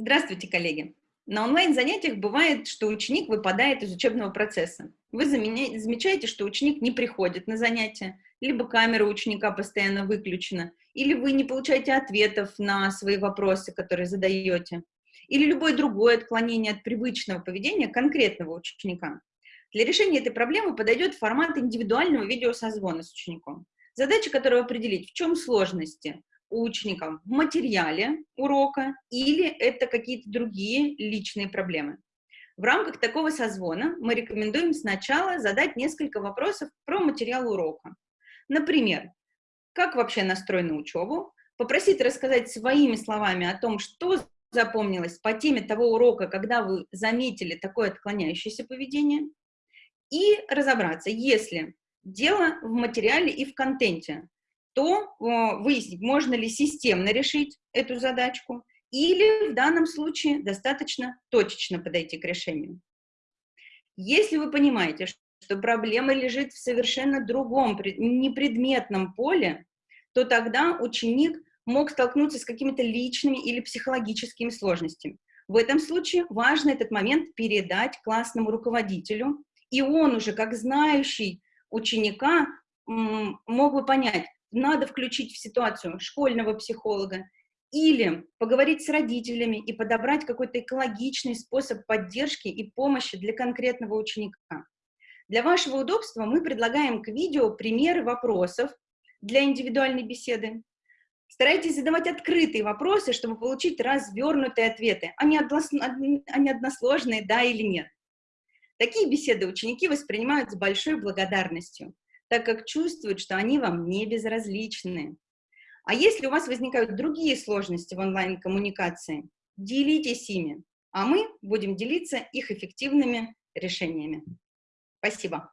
Здравствуйте, коллеги! На онлайн-занятиях бывает, что ученик выпадает из учебного процесса. Вы замечаете, что ученик не приходит на занятия, либо камера ученика постоянно выключена, или вы не получаете ответов на свои вопросы, которые задаете, или любое другое отклонение от привычного поведения конкретного ученика. Для решения этой проблемы подойдет формат индивидуального видеосозвона с учеником, задача которого определить, в чем сложности у ученика в материале урока или это какие-то другие личные проблемы. В рамках такого созвона мы рекомендуем сначала задать несколько вопросов про материал урока. Например, как вообще настроена учебу, попросить рассказать своими словами о том, что запомнилось по теме того урока, когда вы заметили такое отклоняющееся поведение, и разобраться, если дело в материале и в контенте, то выяснить, можно ли системно решить эту задачку, или в данном случае достаточно точечно подойти к решению. Если вы понимаете, что проблема лежит в совершенно другом, непредметном поле, то тогда ученик мог столкнуться с какими-то личными или психологическими сложностями. В этом случае важно этот момент передать классному руководителю, и он уже, как знающий ученика, мог бы понять, надо включить в ситуацию школьного психолога, или поговорить с родителями и подобрать какой-то экологичный способ поддержки и помощи для конкретного ученика. Для вашего удобства мы предлагаем к видео примеры вопросов для индивидуальной беседы. Старайтесь задавать открытые вопросы, чтобы получить развернутые ответы, а не, односложные «да» или «нет». Такие беседы ученики воспринимают с большой благодарностью так как чувствуют, что они вам не безразличны. А если у вас возникают другие сложности в онлайн-коммуникации, делитесь ими, а мы будем делиться их эффективными решениями. Спасибо.